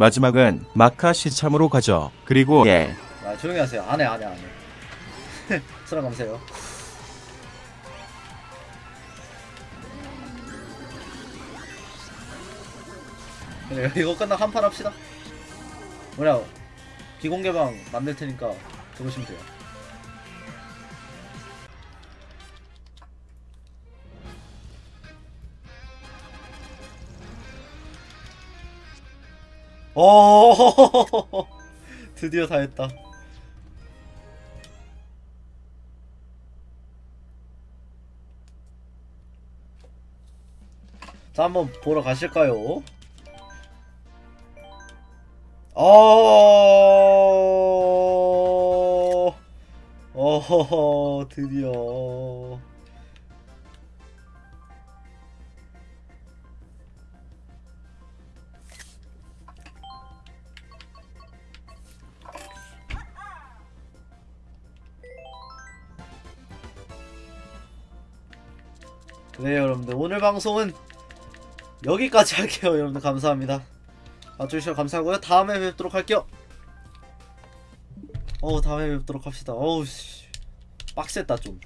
마지막은 마카 시참으로 가죠. 그리고 예. 아 조용히 하세요. 안 해 안 해 안해 수락 감사해요. 그래 이거 끝나 한판 합시다. 뭐냐 비공개방 만들 테니까 들어오시면 돼요 오. 드디어 다 했다. 자 한번 보러 가실까요? 어... 어허허 드디어 네 여러분들. 오늘 방송은 여기까지 할게요 여러분들. 감사합니다. 봐주셔서 감사하고요. 다음에 뵙도록 할게요. 어 다음에 뵙도록 합시다. 어우 씨. 빡셌다 좀